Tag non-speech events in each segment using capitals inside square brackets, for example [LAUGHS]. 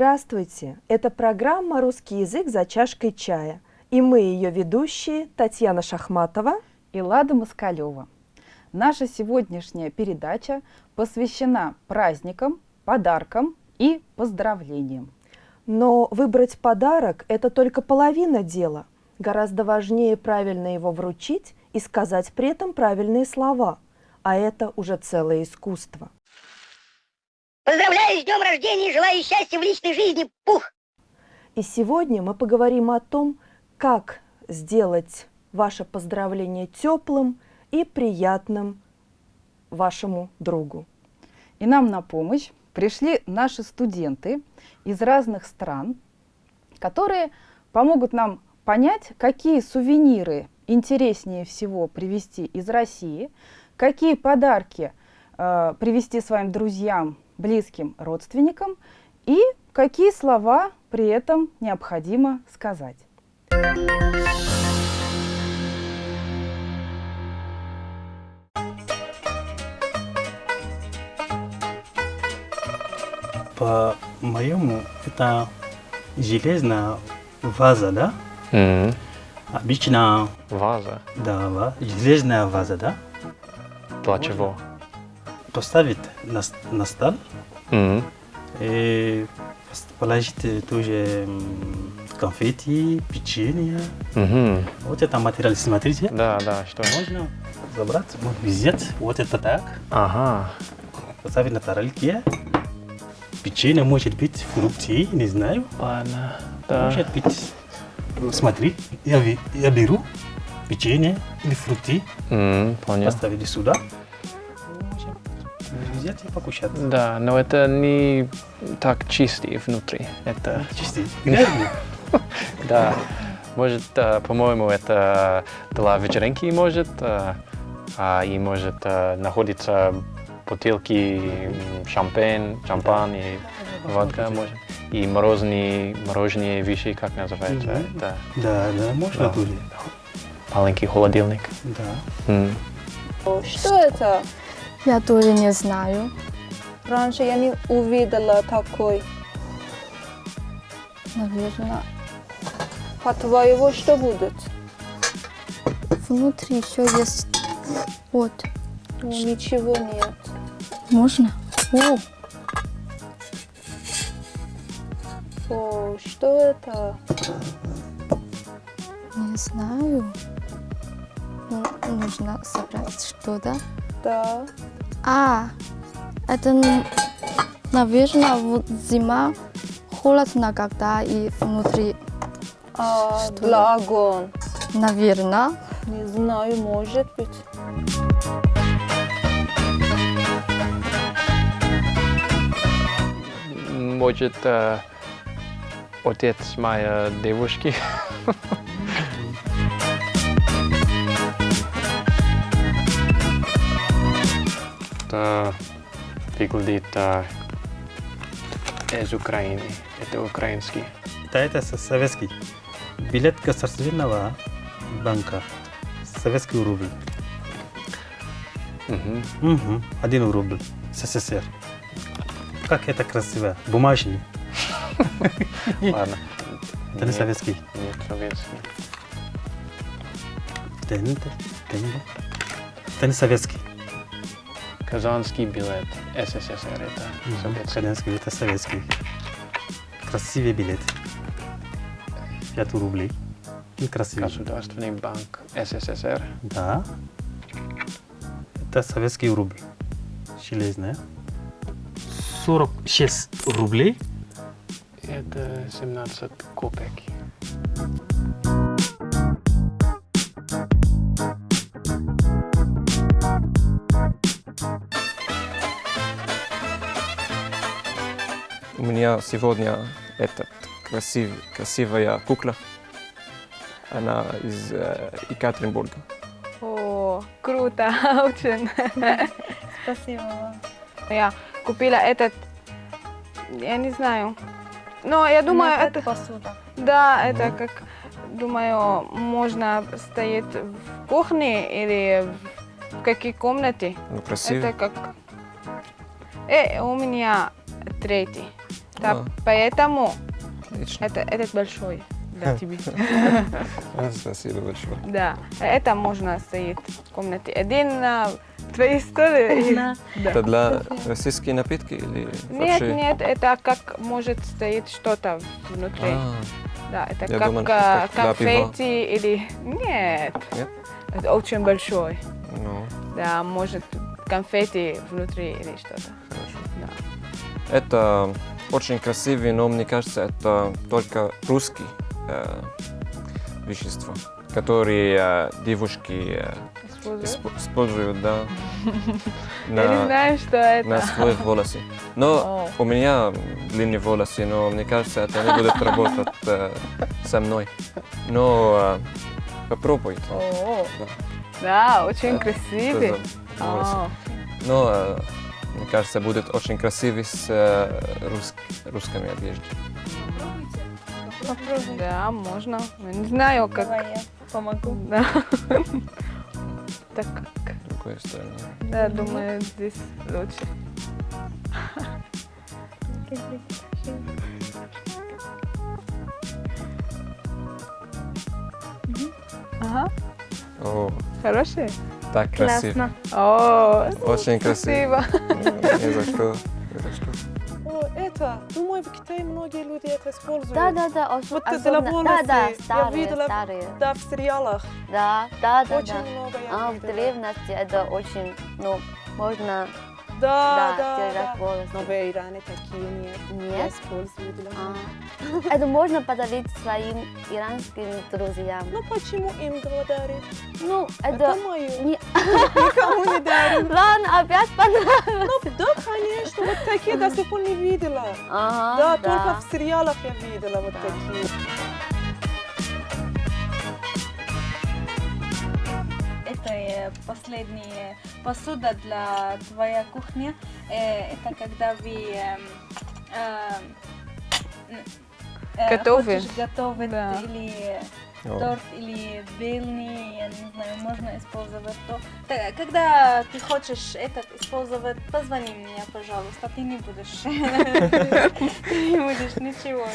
Здравствуйте! Это программа «Русский язык за чашкой чая». И мы ее ведущие Татьяна Шахматова и Лада Москалева. Наша сегодняшняя передача посвящена праздникам, подаркам и поздравлениям. Но выбрать подарок – это только половина дела. Гораздо важнее правильно его вручить и сказать при этом правильные слова. А это уже целое искусство. Поздравляю с днем рождения и желаю счастья в личной жизни, Пух! И сегодня мы поговорим о том, как сделать ваше поздравление теплым и приятным вашему другу. И нам на помощь пришли наши студенты из разных стран, которые помогут нам понять, какие сувениры интереснее всего привезти из России, какие подарки э, привезти своим друзьям близким родственникам и какие слова при этом необходимо сказать. По-моему, это железная ваза, да? Mm. Обычно... Ваза? Да, железная ваза, да? Для чего? Поставить на, на стол mm. и положить тоже конфетти, печенье. -hmm. Вот это материал, смотрите. Да, да, что? Можно забрать, взять вот это так. Ага. Поставить на тарелке. Печенье, может быть, фрукты, не знаю. Ладно, да. Может быть, смотри, я, я беру печенье или фрукты, mm, понял. поставили сюда взять и покушать. Да, но это не так чистый внутри. Это чистый. Грязный? [LAUGHS] Да. Может, по-моему, это для вечеринки может, а и может находиться бутылки шампань, шампань и водка может. И морозные, мороженые вещи, как называется? Mm -hmm. да. да, да, можно да. тоже. Маленький холодильник. Да. Mm. Что это? Я тоже не знаю. Раньше я не увидела такой. Наверное. По-твоему, что будет? Внутри еще есть вот. Ну, ничего нет. Можно? О! О, что это? Не знаю. Ну, нужно собрать что-то. Да. А, это, наверное, вот зима холодно, когда и внутри. А, для огонь. Наверное. Не знаю, может быть. Может, э, отец моей девушки. [LAUGHS] А, из Украины. Это украинский. Да, это советский. Билет государственного банка. Советский рубль. Угу. Угу. Один рубль. СССР. Как это красиво. Бумажный. Ладно. Это не советский. Нет, советский. Это не советский. Казанский билет СССР это советский. Казанский это советский. Красивый билет. 5 рублей. И красивый. Государственный банк СССР. Да. Это советский рубль. Железная. 46 рублей. Это 17 копеек. Меня сегодня этот красив, красивая кукла. Она из э, Екатеринбурга. О, круто, [LAUGHS] очень. Спасибо вам. Я купила этот, я не знаю, но я думаю, Но это... посуда. Да, это как, думаю, можно стоять в кухне или в какой комнате. Ну, красиво. Это как... Э, у меня третий. Да, А. поэтому Отлично. это, этот большой для тебя. [LAUGHS] А, Спасибо большое. Да, это можно стоит в комнате один на твоей столе. [LAUGHS] Да. Это для российские напитки или Нет, нет, это как может стоит что-то внутри. А, Да, это Я как думал, а, конфетти или... Нет. Нет? Это очень большой. ну, Да, может конфетти внутри или что-то. хорошо. Да. Это очень красивый, но мне кажется, это только русский э, вещество, которые э, девушки э, Использую. исп- используют, да, [LAUGHS] Я не на, знаю, что это. на своих волосы. Но у меня длинные волосы, но мне кажется, это не будет работать э, со мной. Но э, попробуйте. О, Да. Да, очень Да, красивый. Но э, мне кажется, будет очень красивый с э, рус- русскими одеждой. Да, можно. Я не знаю, как. Давай я помогу. Да. Так как. Другой стороны. Да, думаю, здесь лучше. Ага, О, хороший? Так красиво. Классно. О, Очень красиво. спасибо. Ни за что. О, это, думаю, в Китае многие люди это используют. Да, да, да, Вот волосы. Да, да, Я старые, видела- старые. Да, в сериалах. Да, да, да, Очень да. много я А в древности это очень, ну, можно, Да, да, да, держать да. волосы. Но в Иране такие нет. Нет? использую для А. [LAUGHS] Это можно подарить своим иранским друзьям. Ну почему им дарить? Ну, Это, это... мое. Не... [LAUGHS] Никому не дарим. Ладно, опять понравилось. Ну, да, конечно, вот такие до сих пор не видела. Ага, Да, только в сериалах я видела вот такие. Это э, последняя посуда для твоей кухни. Э, Это когда вы н- э, Готовы. готовить Да. или торт или белый, я не знаю, можно использовать то. Та- Когда ты хочешь этот использовать, позвони мне, пожалуйста, ты не будешь, [LAUGHS] ты не будешь ничего.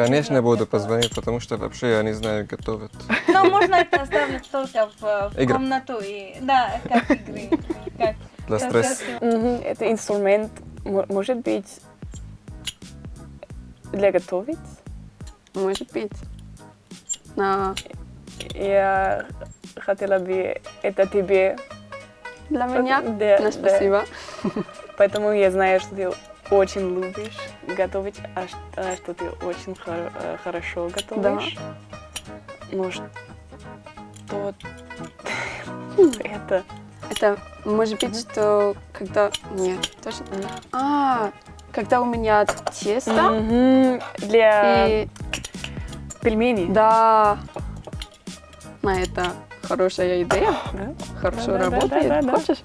Не- Конечно, буду позвонить, потому что вообще я не знаю готовить. Но можно это оставить только в, комнату и да, как игры, как Для стресса. это- Это инструмент, может быть, для готовить? Может быть. Но Я хотела бы это тебе. для меня, Да, ну, да. спасибо. Поэтому я знаю, что ты очень любишь готовить, а а что ты очень хор- э, хорошо готовишь. Ну что [LAUGHS] это? Это может быть, что когда... Нет, точно. А, когда у меня тесто Для и... пельменей. Да. На это хорошая идея. Да? Хорошо Да, да, да, работает. да, да. Хочешь?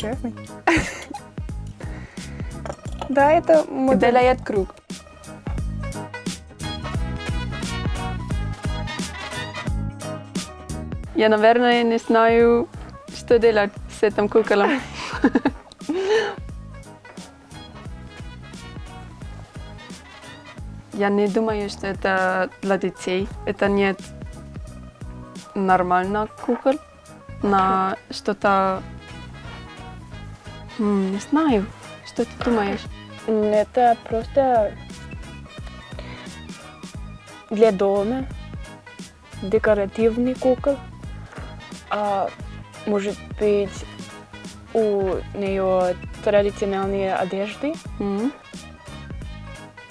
Классный. [LAUGHS] Да, это модель. делает круг. Я, наверное, не знаю, что делать с этим куколом. [LAUGHS] Я не думаю, что это для детей. Это нет нормально кукол. На что-то... Не знаю. Что ты думаешь? Это просто для дома декоративный кукол. А может быть у нее традиционные одежды. М.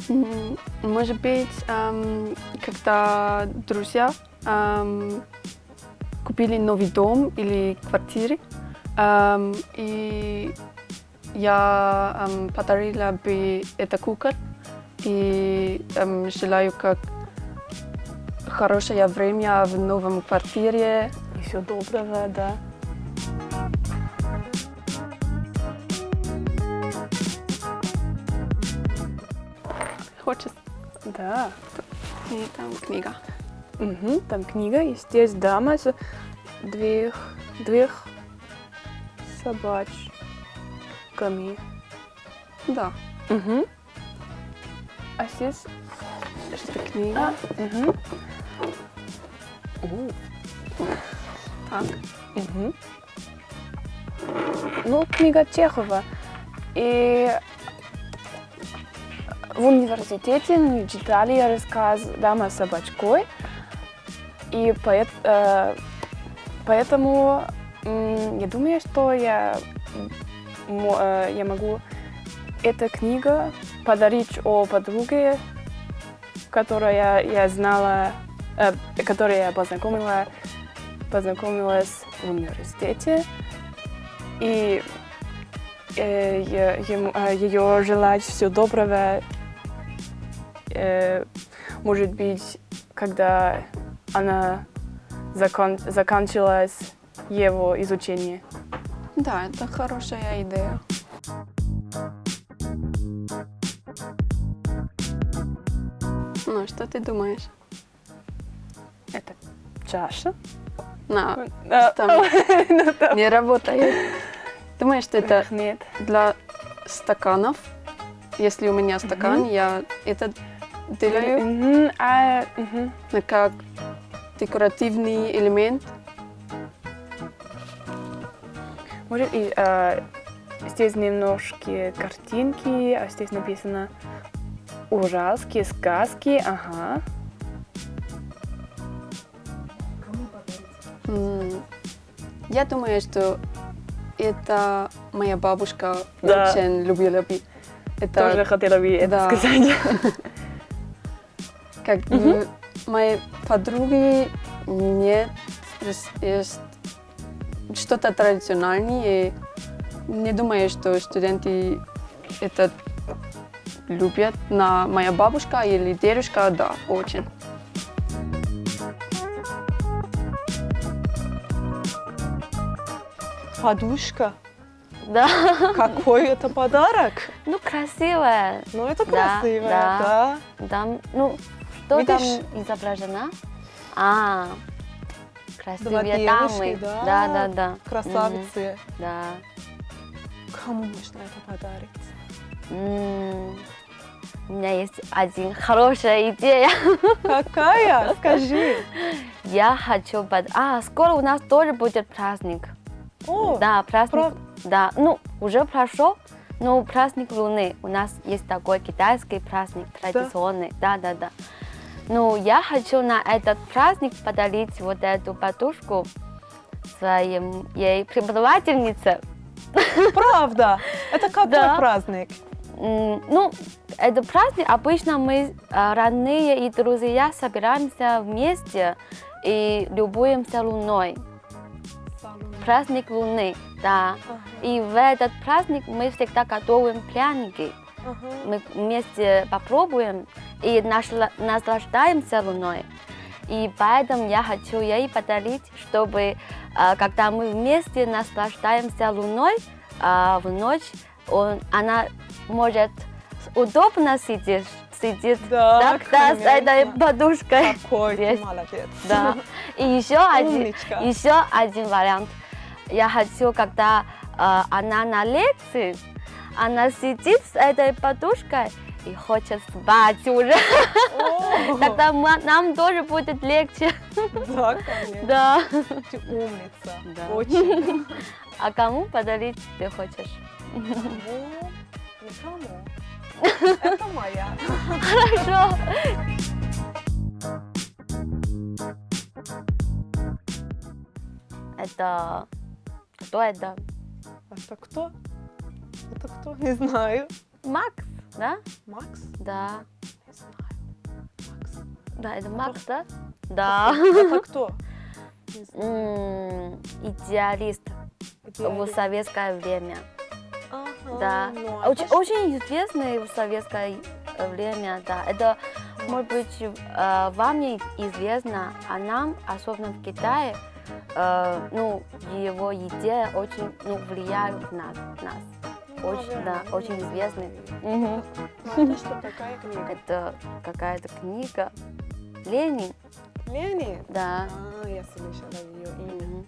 М, Может быть, эм, когда друзья эм, купили новый дом или квартиры, эм, и я эм, подарила бы это кукол и эм, желаю как хорошее время в новом квартире. И все доброго, да. Хочешь? Да. И там книга. Мгм, Там книга, и здесь дама с двух, собачками. Да. Мгм. А здесь что-то книга. Мгм. Так. Мгм. Ну, книга Чехова. И в университете мы читали рассказ «Дама с собачкой». И поэт- э, поэтому м, я думаю, что я, э, я могу эту книгу подарить о подруге, которая я знала, э, которой я познакомила, познакомилась в университете. И э, ему- э, ее желать всего доброго, э, может быть, когда она закон, закончилась его изучение. Да, это хорошая идея. Ну, что ты думаешь? Это чаша? На, А, там там. не работает. Думаешь, что это Нет. для стаканов? Если у меня стакан, Мгм. я это делаю Мгм, а, мгм. ну, как декоративный элемент. Может, и э, здесь немножко картинки, а здесь написано ужаски, сказки, ага. Я думаю, что это моя бабушка Да. очень любила бы. Это Тоже хотела бы это Да. сказать. Как м, моей подруги нет, есть, есть что-то традиционное. и Не думаю, что студенты это любят. На моя бабушка или дедушка, да, очень. Подушка. Да. Какой это подарок? Ну, красивая. Ну, это Да, красивое, да. Там, ну, что Видишь? там изображено? А, красивые девушки, дамы. да. Да, да, да. Красавицы. Мгм, Да. Кому можно это подарить? М, У меня есть один хорошая идея. [LAUGHS] Какая? Скажи. Я хочу под... А, скоро у нас тоже будет праздник. О, Да, праздник. прав- Да, ну, уже прошел, но праздник Луны. У нас есть такой китайский праздник, традиционный. Да, да, да. Ну, я хочу на этот праздник подарить вот эту подушку своим ей преподавательнице. Правда? Это какой Да. праздник? Ну, это праздник, обычно мы, а, родные и друзья, собираемся вместе и любуемся луной. Праздник Луны, да. И в этот праздник мы всегда готовим пряники. Мы вместе попробуем и наслаждаемся луной. И поэтому я хочу ей подарить, чтобы, а, когда мы вместе наслаждаемся луной а, в ночь, он, она может удобно сидеть, сидит Да, так, да, с этой подушкой. Какой ты молодец. Да. [LAUGHS] И еще один, еще один вариант. Я хочу, когда а, она на лекции, она сидит с этой подушкой и хочет спать уже. Тогда ма- нам тоже будет легче. Да, конечно. Да. Ты умница. Да. Очень. А кому подарить ты хочешь? Кому? Никому. [LAUGHS] Это моя. Хорошо. Это... Кто это? Это кто? Это кто? Не знаю. Макс, да? Макс? Да. Знаю. Да, это Макс, да? Да. Это кто? М, Идеалист в советское время. Да. ну, а Очень, очень известный в советское э, время, да. Это, может быть, э, вам не известно, а нам, особенно в Китае, э, ну, его идея очень ну, влияют на нас. Очень, да, очень известный. Ну, это что, [LAUGHS] какая книга? Это какая-то книга. Ленин, Ленин? да. А, я слышала ее имя.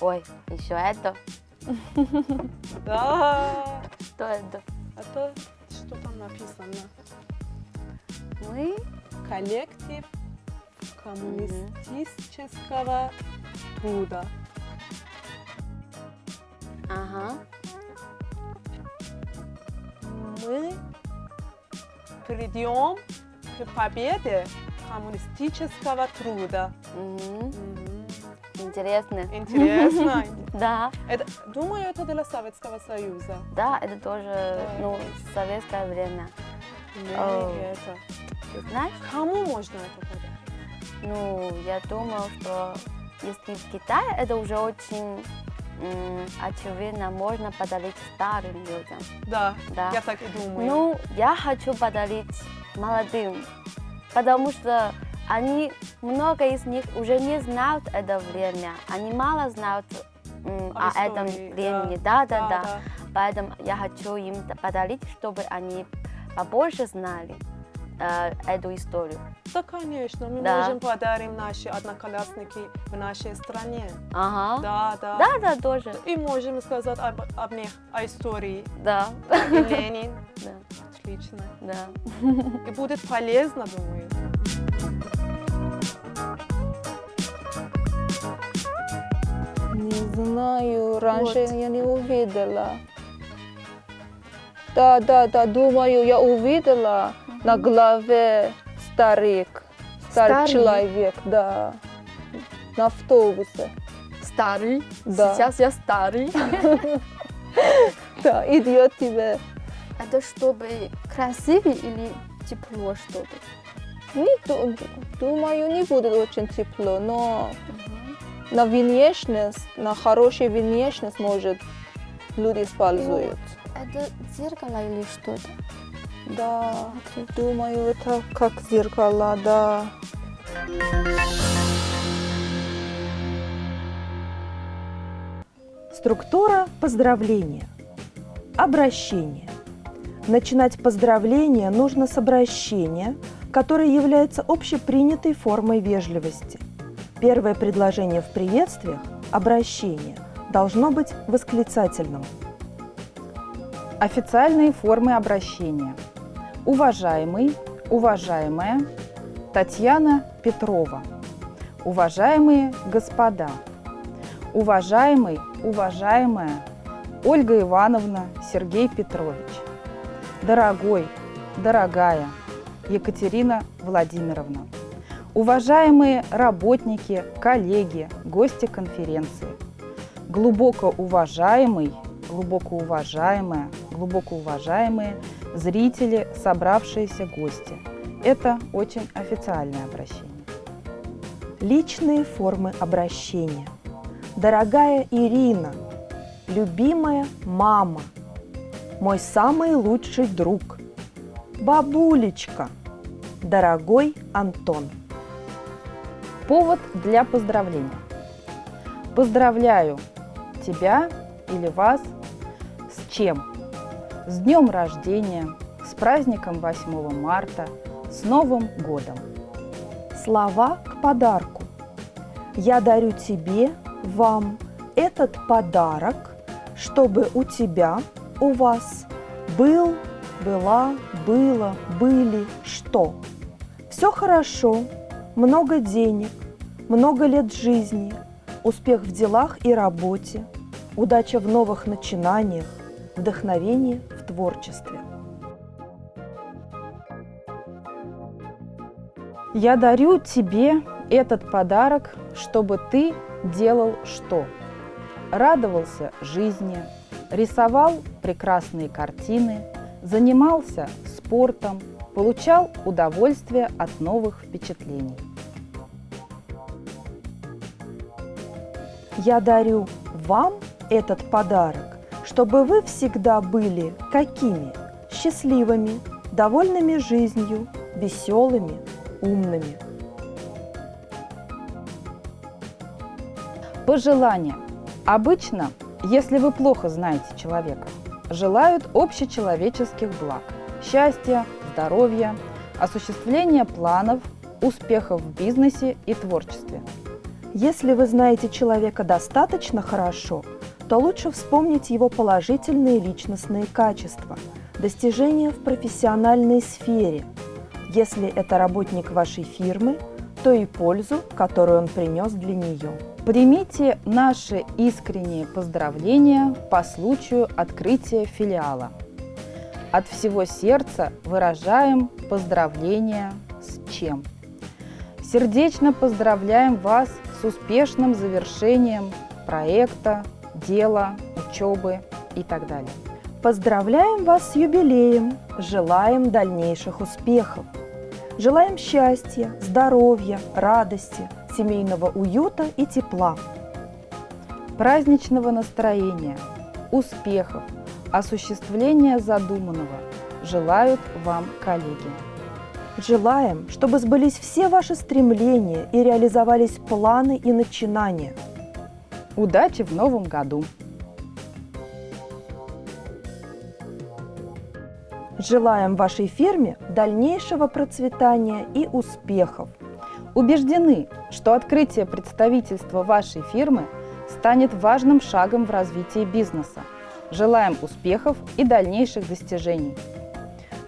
Ой, еще это. [LAUGHS] Да. Что это? А то, что там написано? Мы коллектив коммунистического труда. Ага. Мы придем к победе коммунистического труда. Мгм. Интересно. Интересно. [LAUGHS] Да, Это, думаю, это для Советского Союза. да, это тоже, ну, советское время. Это. Ты знаешь? Кому можно это подарить? Ну, я думаю, что если в Китае, это уже очень очевидно, можно подарить старым людям. Да, Да. я так и думаю. Ну, я хочу подарить молодым, потому что они, много из них уже не знают это время, они мало знают м, Об о этом времени. Да, да, Да, да. да. Поэтому я хочу им подарить, чтобы они побольше знали э, эту историю. Да, конечно, мы Да. можем подарим наши одноклассники в нашей стране. Ага. Да, да. Да, да, тоже. И можем сказать об, об них, о истории. Да. И Ленин. Да. Отлично. Да. И будет полезно, думаю. Не знаю, раньше я не увидела. Да, да, да, думаю, я увидела на голове старик, старый Старый? человек, да, на автобусе. Старый? Да. Сейчас я старый. [LAUGHS] Да, идет тебе. Это чтобы красивее или тепло что-то? Не ду- думаю, не будет очень тепло, но на внешность, на хорошую внешность, может, люди используют. Это зеркало или что-то? Да, думаю, это как зеркало, да. Структура поздравления. Обращение. Начинать поздравление нужно с обращения, которое является общепринятой формой вежливости. Первое предложение в приветствиях – обращение – должно быть восклицательным. Официальные формы обращения. Уважаемый, уважаемая, Татьяна Петрова. Уважаемые господа. Уважаемый, уважаемая, Ольга Ивановна, Сергей Петрович. Дорогой, дорогая, Екатерина Владимировна. Уважаемые работники, коллеги, гости конференции. Глубоко уважаемый, глубоко уважаемая, глубоко уважаемые зрители, собравшиеся гости. Это очень официальное обращение. Личные формы обращения. Дорогая Ирина, любимая мама, мой самый лучший друг, бабулечка, дорогой Антон. Повод для поздравления. Поздравляю тебя или вас с чем? С днем рождения, с праздником 8 марта, с Новым годом. Слова к подарку. Я дарю тебе, вам этот подарок, чтобы у тебя, у вас был, была, было, были, что. Все хорошо, много денег, много лет жизни, успех в делах и работе, удача в новых начинаниях, вдохновение творчестве. Я дарю тебе этот подарок, чтобы ты делал что? Радовался жизни, рисовал прекрасные картины, занимался спортом, получал удовольствие от новых впечатлений. Я дарю вам этот подарок, чтобы вы всегда были какими? Счастливыми, довольными жизнью, веселыми, умными. Пожелания. Обычно, если вы плохо знаете человека, желают общечеловеческих благ, счастья, здоровья, осуществления планов, успехов в бизнесе и творчестве. Если вы знаете человека достаточно хорошо, то лучше вспомнить его положительные личностные качества, достижения в профессиональной сфере, Если это работник вашей фирмы, то и пользу, которую он принес для нее. Примите наши искренние поздравления по случаю открытия филиала. От всего сердца выражаем поздравления с чем? Сердечно поздравляем вас с успешным завершением проекта, дела, учебы и так далее. Поздравляем вас с юбилеем, желаем дальнейших успехов. Желаем счастья, здоровья, радости, семейного уюта и тепла. Праздничного настроения, успехов, осуществления задуманного желают вам коллеги. Желаем, чтобы сбылись все ваши стремления и реализовались планы и начинания. Удачи в новом году! Желаем вашей фирме дальнейшего процветания и успехов. Убеждены, что открытие представительства вашей фирмы станет важным шагом в развитии бизнеса. Желаем успехов и дальнейших достижений.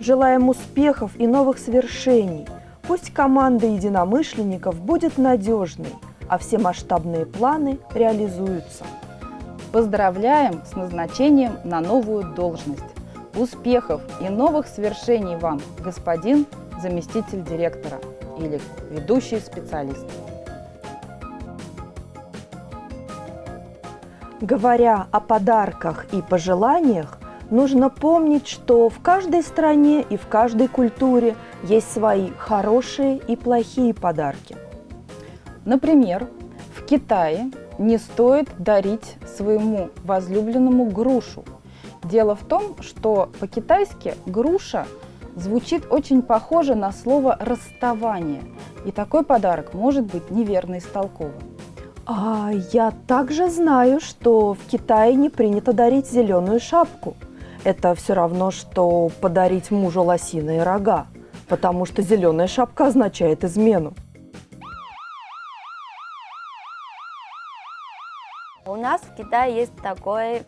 Желаем успехов и новых свершений. Пусть команда единомышленников будет надежной, а все масштабные планы реализуются. Поздравляем с назначением на новую должность. Успехов и новых свершений вам, господин заместитель директора или ведущий специалист. Говоря о подарках и пожеланиях, нужно помнить, что в каждой стране и в каждой культуре есть свои хорошие и плохие подарки. Например, в Китае не стоит дарить своему возлюбленному грушу – Дело в том, что по-китайски груша звучит очень похоже на слово «расставание», и такой подарок может быть неверно истолкован. А я также знаю, что в Китае не принято дарить зеленую шапку. Это все равно, что подарить мужу лосиные рога, потому что зеленая шапка означает измену. Нас в Китае есть такой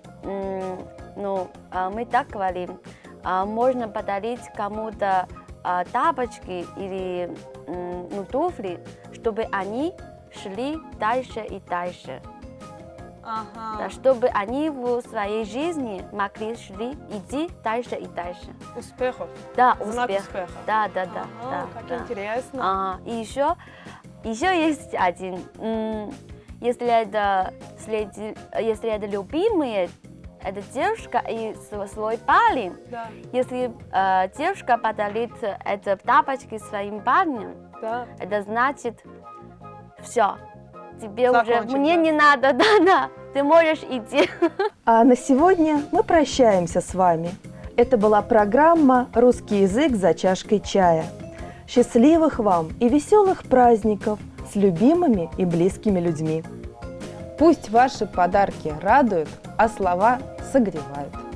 ну, а, мы так говорим, а, можно подарить кому-то а, тапочки или ну, туфли, чтобы они шли дальше и дальше. Ага. Да, чтобы они в своей жизни могли шли идти дальше и дальше. Успехов. Да, Знак успех. успеха. Да, да, да. Ага, да как да. интересно. Ага. И еще, еще есть один. Если это, если это любимые это девушка и свой парень. Да. Если э, девушка подарит это тапочки своим парнем, да. это значит все. Тебе Закончим, уже мне да. не надо, [LAUGHS] да-да, ты можешь идти. А на сегодня мы прощаемся с вами. Это была программа «Русский язык за чашкой чая». Счастливых вам и веселых праздников с любимыми и близкими людьми. Пусть ваши подарки радуют, а слова согревают.